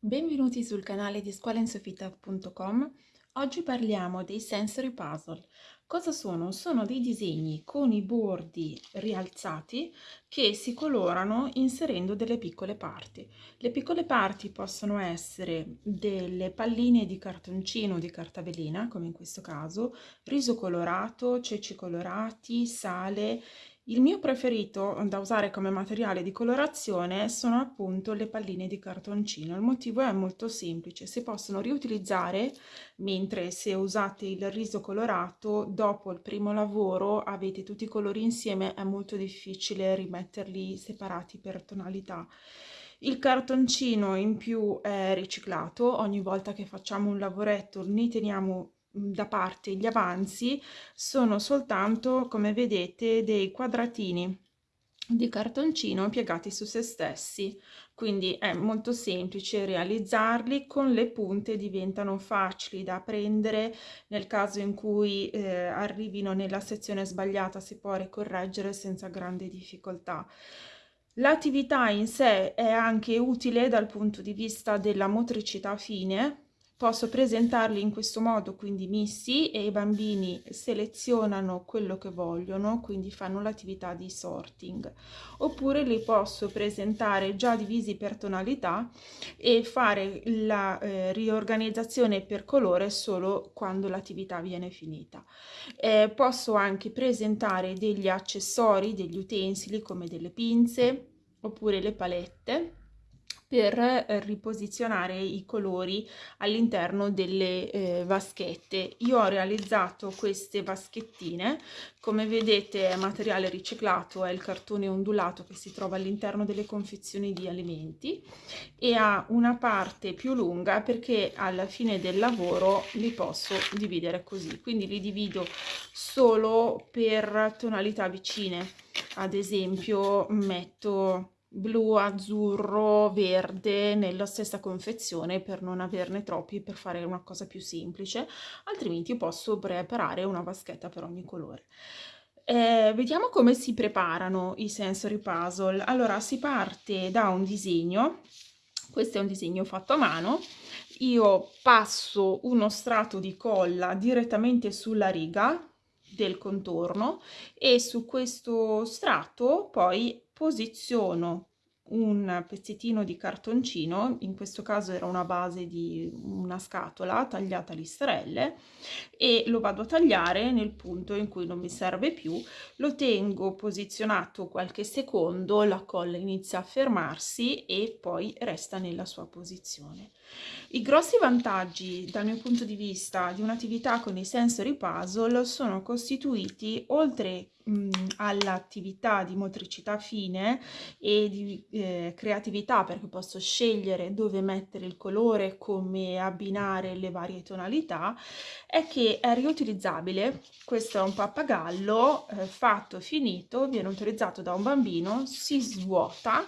Benvenuti sul canale di scuolainsoffita.com. Oggi parliamo dei sensory puzzle. Cosa sono? Sono dei disegni con i bordi rialzati che si colorano inserendo delle piccole parti. Le piccole parti possono essere delle palline di cartoncino o di carta velina, come in questo caso, riso colorato, ceci colorati, sale il mio preferito da usare come materiale di colorazione sono appunto le palline di cartoncino. Il motivo è molto semplice, si possono riutilizzare mentre se usate il riso colorato dopo il primo lavoro avete tutti i colori insieme, è molto difficile rimetterli separati per tonalità. Il cartoncino in più è riciclato, ogni volta che facciamo un lavoretto ne teniamo da parte gli avanzi sono soltanto come vedete dei quadratini di cartoncino piegati su se stessi. Quindi è molto semplice realizzarli con le punte diventano facili da prendere. Nel caso in cui eh, arrivino nella sezione sbagliata si può ricorreggere senza grande difficoltà. L'attività in sé è anche utile dal punto di vista della motricità fine posso presentarli in questo modo quindi missi e i bambini selezionano quello che vogliono quindi fanno l'attività di sorting. Oppure li posso presentare già divisi per tonalità e fare la eh, riorganizzazione per colore solo quando l'attività viene finita. Eh, posso anche presentare degli accessori degli utensili come delle pinze oppure le palette per eh, riposizionare i colori all'interno delle eh, vaschette. Io ho realizzato queste vaschettine, come vedete è materiale riciclato, è il cartone ondulato che si trova all'interno delle confezioni di alimenti e ha una parte più lunga perché alla fine del lavoro li posso dividere così, quindi li divido solo per tonalità vicine, ad esempio metto blu, azzurro, verde nella stessa confezione per non averne troppi per fare una cosa più semplice. Altrimenti posso preparare una vaschetta per ogni colore. Eh, vediamo come si preparano i sensory puzzle. Allora si parte da un disegno. Questo è un disegno fatto a mano. Io passo uno strato di colla direttamente sulla riga del contorno e su questo strato poi posiziono un pezzettino di cartoncino, in questo caso era una base di una scatola tagliata a listarelle e lo vado a tagliare nel punto in cui non mi serve più, lo tengo posizionato qualche secondo, la colla inizia a fermarsi e poi resta nella sua posizione. I grossi vantaggi dal mio punto di vista di un'attività con i sensory puzzle sono costituiti oltre all'attività di motricità fine e di eh, creatività perché posso scegliere dove mettere il colore, come abbinare le varie tonalità, è che è riutilizzabile. Questo è un pappagallo eh, fatto, finito, viene utilizzato da un bambino, si svuota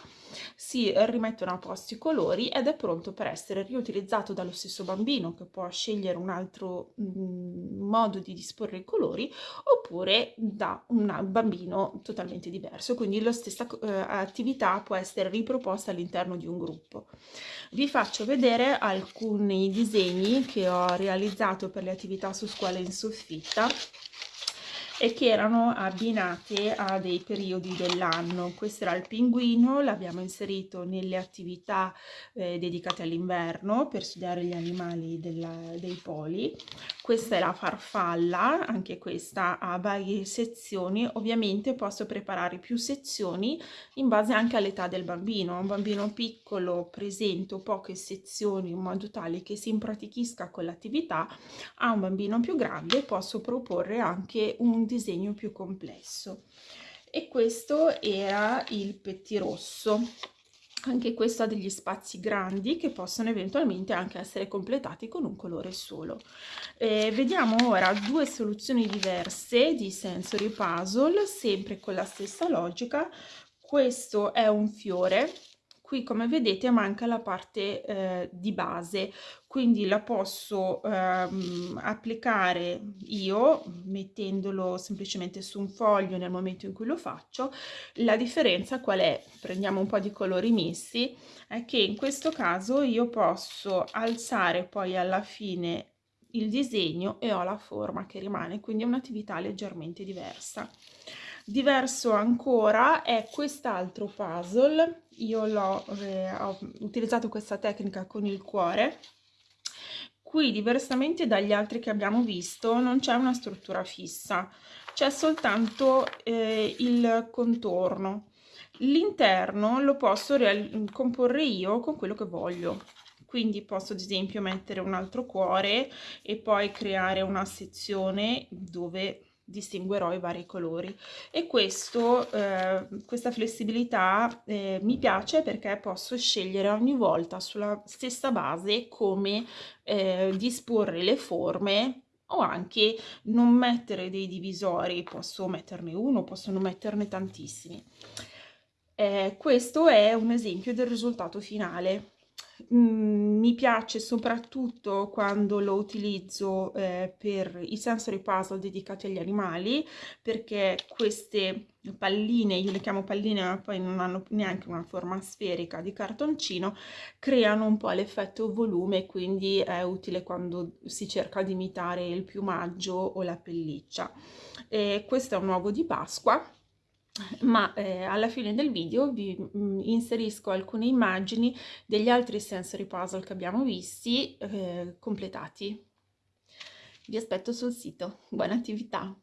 si rimettono a posto i colori ed è pronto per essere riutilizzato dallo stesso bambino che può scegliere un altro mm, modo di disporre i colori oppure da un bambino totalmente diverso. Quindi la stessa eh, attività può essere riproposta all'interno di un gruppo. Vi faccio vedere alcuni disegni che ho realizzato per le attività su scuola in soffitta e che erano abbinate a dei periodi dell'anno. Questo era il pinguino, l'abbiamo inserito nelle attività eh, dedicate all'inverno per studiare gli animali della, dei poli. Questa è la farfalla, anche questa ha varie sezioni. Ovviamente posso preparare più sezioni in base anche all'età del bambino. Un bambino piccolo presento poche sezioni in modo tale che si impratichisca con l'attività. A un bambino più grande posso proporre anche un disegno più complesso. E questo era il pettirosso anche questo ha degli spazi grandi che possono eventualmente anche essere completati con un colore solo. Eh, vediamo ora due soluzioni diverse di sensory puzzle sempre con la stessa logica. Questo è un fiore qui come vedete manca la parte eh, di base. Quindi la posso ehm, applicare io mettendolo semplicemente su un foglio nel momento in cui lo faccio. La differenza qual è? Prendiamo un po di colori missi è che in questo caso io posso alzare poi alla fine il disegno e ho la forma che rimane quindi è un'attività leggermente diversa diverso ancora è quest'altro puzzle. Io l'ho eh, ho utilizzato questa tecnica con il cuore. Qui diversamente dagli altri che abbiamo visto non c'è una struttura fissa. C'è soltanto eh, il contorno. L'interno lo posso comporre io con quello che voglio. Quindi posso ad esempio mettere un altro cuore e poi creare una sezione dove distinguerò i vari colori e questo, eh, questa flessibilità eh, mi piace perché posso scegliere ogni volta sulla stessa base come eh, disporre le forme o anche non mettere dei divisori, posso metterne uno, posso non metterne tantissimi. Eh, questo è un esempio del risultato finale. Mm, mi piace soprattutto quando lo utilizzo eh, per i sensory puzzle dedicati agli animali perché queste palline, io le chiamo palline ma poi non hanno neanche una forma sferica di cartoncino, creano un po' l'effetto volume quindi è utile quando si cerca di imitare il piumaggio o la pelliccia. E questo è un uovo di Pasqua ma eh, alla fine del video vi mh, mm, inserisco alcune immagini degli altri sensory puzzle che abbiamo visti eh, completati. Vi aspetto sul sito. Buona attività!